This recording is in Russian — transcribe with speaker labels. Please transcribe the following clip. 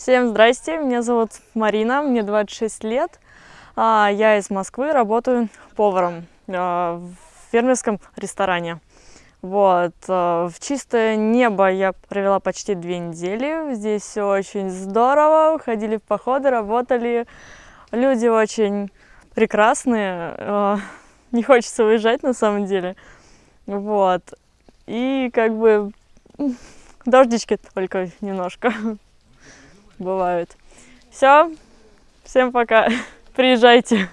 Speaker 1: Всем здрасте, меня зовут Марина, мне 26 лет. А, я из Москвы, работаю поваром а, в фермерском ресторане. Вот. А, в чистое небо я провела почти две недели. Здесь все очень здорово. Ходили в походы, работали. Люди очень прекрасные. Не хочется уезжать на самом деле. Вот. И как бы дождички только немножко бывают. Все, всем пока, приезжайте.